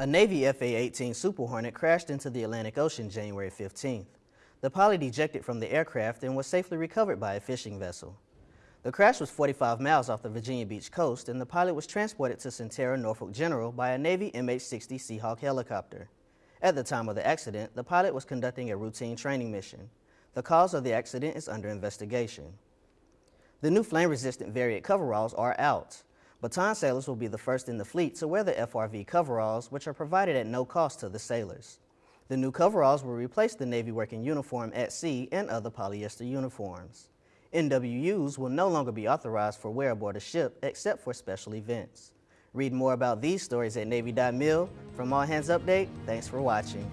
A Navy FA-18 Super Hornet crashed into the Atlantic Ocean January 15th. The pilot ejected from the aircraft and was safely recovered by a fishing vessel. The crash was 45 miles off the Virginia Beach coast and the pilot was transported to Sentara Norfolk General by a Navy MH-60 Seahawk helicopter. At the time of the accident, the pilot was conducting a routine training mission. The cause of the accident is under investigation. The new flame-resistant Variant coveralls are out. Bataan sailors will be the first in the fleet to wear the FRV coveralls, which are provided at no cost to the sailors. The new coveralls will replace the Navy working uniform at sea and other polyester uniforms. NWUs will no longer be authorized for wear aboard a ship except for special events. Read more about these stories at Navy.mil. From All Hands Update, thanks for watching.